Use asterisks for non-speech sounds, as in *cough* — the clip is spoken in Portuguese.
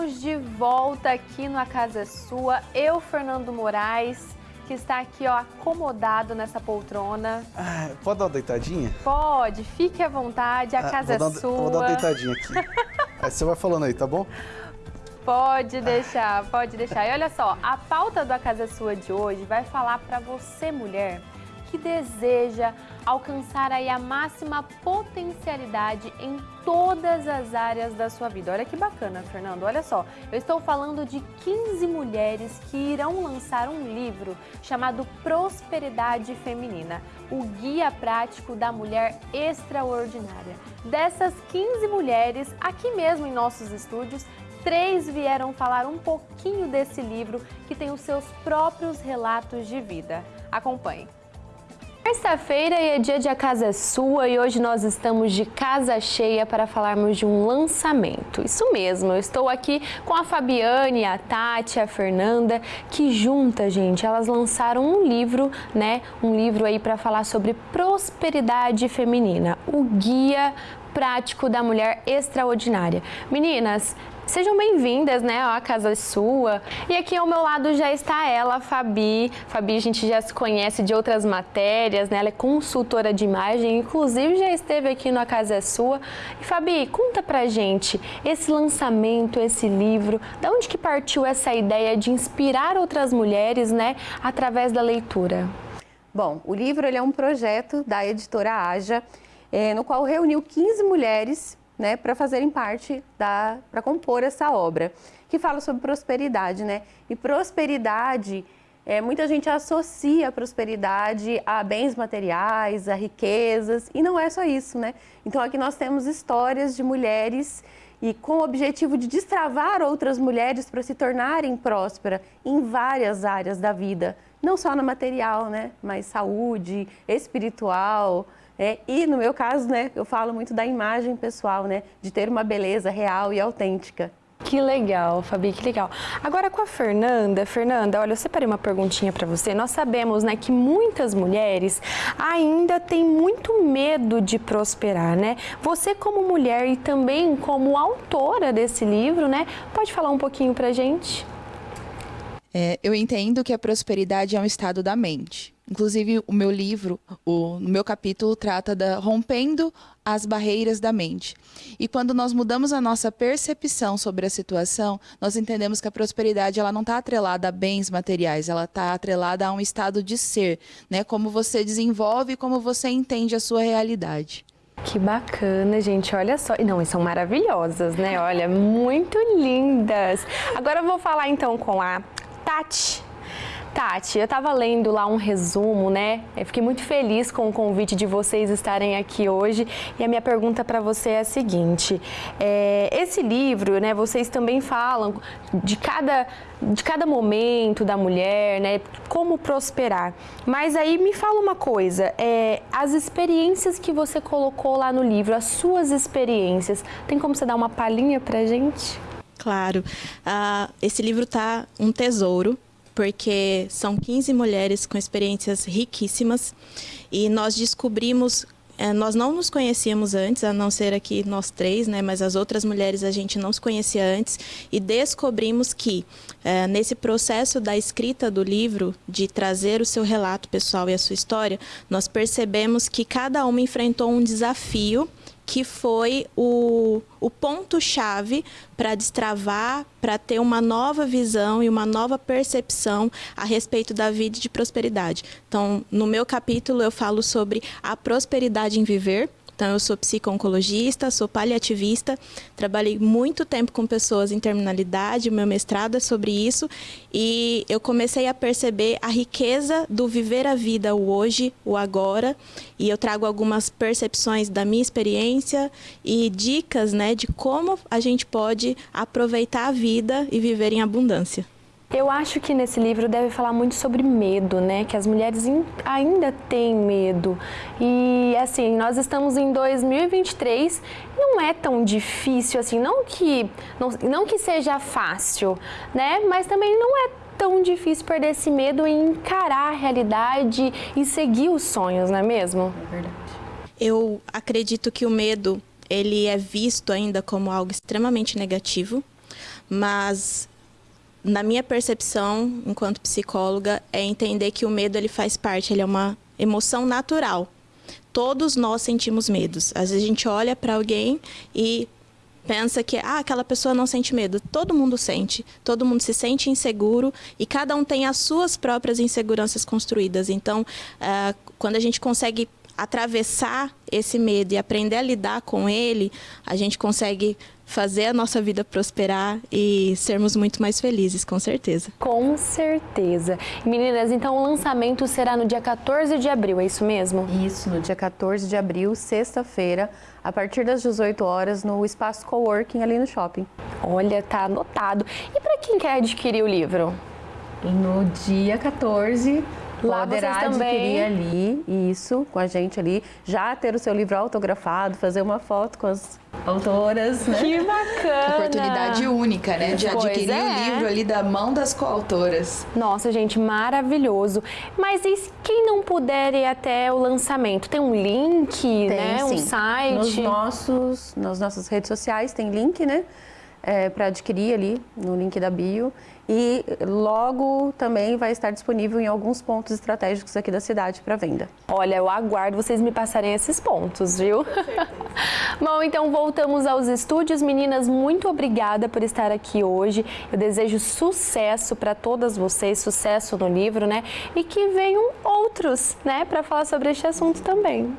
Estamos de volta aqui no A Casa Sua. Eu, Fernando Moraes, que está aqui ó, acomodado nessa poltrona. Ah, pode dar uma deitadinha? Pode, fique à vontade, a ah, casa é sua. Vou dar uma deitadinha aqui. *laughs* aí você vai falando aí, tá bom? Pode deixar, pode deixar. E olha só, a pauta do A Casa Sua de hoje vai falar para você, mulher, que deseja alcançar aí a máxima potencialidade em todas as áreas da sua vida. Olha que bacana, Fernando. Olha só, eu estou falando de 15 mulheres que irão lançar um livro chamado Prosperidade Feminina, o guia prático da mulher extraordinária. Dessas 15 mulheres, aqui mesmo em nossos estúdios, três vieram falar um pouquinho desse livro que tem os seus próprios relatos de vida. Acompanhe. Terça-feira é dia de A Casa é Sua e hoje nós estamos de casa cheia para falarmos de um lançamento. Isso mesmo, eu estou aqui com a Fabiane, a Tati, a Fernanda, que juntas, gente, elas lançaram um livro, né? Um livro aí para falar sobre prosperidade feminina, o Guia Prático da Mulher Extraordinária. Meninas, Sejam bem-vindas, né, à Casa Sua. E aqui ao meu lado já está ela, a Fabi. Fabi, a gente já se conhece de outras matérias, né? Ela é consultora de imagem, inclusive já esteve aqui no A Casa Sua. E Fabi, conta pra gente esse lançamento, esse livro, da onde que partiu essa ideia de inspirar outras mulheres, né, através da leitura? Bom, o livro é um projeto da editora Aja, é, no qual reuniu 15 mulheres né, para fazerem parte da, para compor essa obra, que fala sobre prosperidade, né? E prosperidade, é, muita gente associa prosperidade a bens materiais, a riquezas, e não é só isso, né? Então aqui nós temos histórias de mulheres e com o objetivo de destravar outras mulheres para se tornarem prósperas em várias áreas da vida, não só na material, né, mas saúde, espiritual, é, e no meu caso, né, eu falo muito da imagem pessoal, né, de ter uma beleza real e autêntica. Que legal, Fabi, que legal. Agora com a Fernanda, Fernanda, olha, eu separei uma perguntinha para você. Nós sabemos, né, que muitas mulheres ainda têm muito medo de prosperar, né? Você como mulher e também como autora desse livro, né, pode falar um pouquinho pra gente? É, eu entendo que a prosperidade é um estado da mente. Inclusive, o meu livro, o, meu capítulo, trata da rompendo as barreiras da mente. E quando nós mudamos a nossa percepção sobre a situação, nós entendemos que a prosperidade ela não está atrelada a bens materiais, ela está atrelada a um estado de ser, né? Como você desenvolve como você entende a sua realidade. Que bacana, gente. Olha só. Não, e são maravilhosas, né? Olha, muito lindas. Agora eu vou falar então com a Tati. Tati, eu estava lendo lá um resumo, né? Eu fiquei muito feliz com o convite de vocês estarem aqui hoje. E a minha pergunta para você é a seguinte: é, esse livro, né? Vocês também falam de cada, de cada momento da mulher, né? Como prosperar. Mas aí me fala uma coisa: é, as experiências que você colocou lá no livro, as suas experiências, tem como você dar uma palhinha para gente? Claro. Uh, esse livro tá um tesouro, porque são 15 mulheres com experiências riquíssimas e nós descobrimos é, nós não nos conhecíamos antes, a não ser aqui nós três, né? Mas as outras mulheres a gente não se conhecia antes e descobrimos que é, nesse processo da escrita do livro, de trazer o seu relato pessoal e a sua história, nós percebemos que cada uma enfrentou um desafio que foi o, o ponto-chave para destravar, para ter uma nova visão e uma nova percepção a respeito da vida de prosperidade. Então, no meu capítulo, eu falo sobre a prosperidade em viver, então, eu sou psico-oncologista, sou paliativista, trabalhei muito tempo com pessoas em terminalidade, meu mestrado é sobre isso, e eu comecei a perceber a riqueza do viver a vida, o hoje, o agora, e eu trago algumas percepções da minha experiência e dicas né, de como a gente pode aproveitar a vida e viver em abundância. Eu acho que nesse livro deve falar muito sobre medo, né? Que as mulheres ainda têm medo. E assim, nós estamos em 2023, não é tão difícil assim, não que não, não que seja fácil, né? Mas também não é tão difícil perder esse medo e encarar a realidade e seguir os sonhos, não é mesmo? É verdade. Eu acredito que o medo ele é visto ainda como algo extremamente negativo, mas na minha percepção, enquanto psicóloga, é entender que o medo ele faz parte, ele é uma emoção natural. Todos nós sentimos medos. Às vezes a gente olha para alguém e pensa que ah, aquela pessoa não sente medo. Todo mundo sente, todo mundo se sente inseguro e cada um tem as suas próprias inseguranças construídas. Então, uh, quando a gente consegue atravessar esse medo e aprender a lidar com ele, a gente consegue fazer a nossa vida prosperar e sermos muito mais felizes, com certeza. Com certeza. Meninas, então o lançamento será no dia 14 de abril, é isso mesmo? Isso, no dia 14 de abril, sexta-feira, a partir das 18 horas, no espaço coworking ali no shopping. Olha, tá anotado. E para quem quer adquirir o livro? No dia 14, Lá poderá vocês também. adquirir ali, isso, com a gente ali, já ter o seu livro autografado, fazer uma foto com as autoras, né? Que bacana! Oportunidade única, né? De Pois adquirir é. o livro ali da mão das coautoras. Nossa, gente, maravilhoso. Mas e quem não puder ir até o lançamento? Tem um link, né? Um sim. site? Nos nossos, nas nossas redes sociais tem link, né? Para adquirir ali no link da bio. E logo também vai estar disponível em alguns pontos estratégicos aqui da cidade para venda. Olha, eu aguardo vocês me passarem esses pontos, viu? *laughs* Bom, então voltamos aos estúdios. Meninas, muito obrigada por estar aqui hoje. Eu desejo sucesso para todas vocês, sucesso no livro, né? E que venham outros, né, para falar sobre este assunto também.